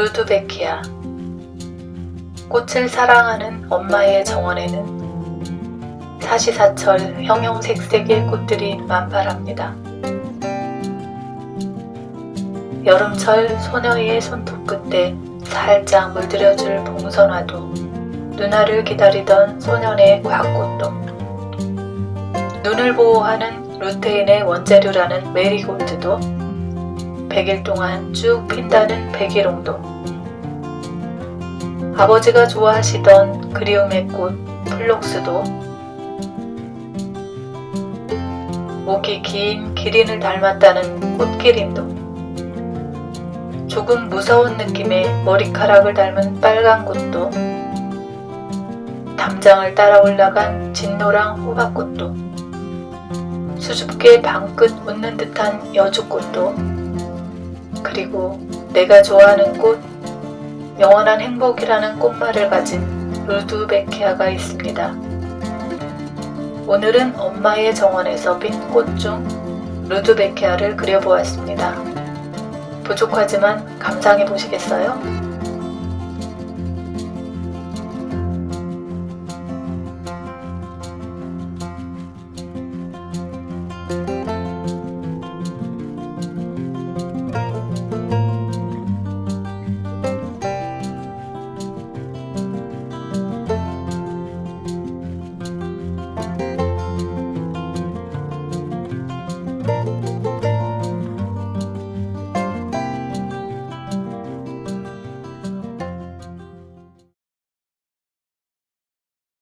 루드베키아 꽃을 사랑하는 엄마의 정원에는 사시사철 형형색색의 꽃들이 만발합니다. 여름철 소녀의 손톱 끝에 살짝 물들여줄 봉선화도 누나를 기다리던 소년의 과꽃도 눈을 보호하는 루테인의 원재료라는 메리골드도 100일 동안 쭉 핀다는 백일홍도. 아버지가 좋아하시던 그리움의 꽃 플록스도. 목이 긴 기린을 닮았다는 꽃기린도. 조금 무서운 느낌의 머리카락을 닮은 빨간 꽃도. 담장을 따라 올라간 진노랑 호박꽃도. 수줍게 방긋 웃는 듯한 여주꽃도 그리고 내가 좋아하는 꽃, 영원한 행복이라는 꽃말을 가진 루드베키아가 있습니다. 오늘은 엄마의 정원에서 핀 꽃 중 루드베키아를 그려보았습니다. 부족하지만 감상해 보시겠어요? thank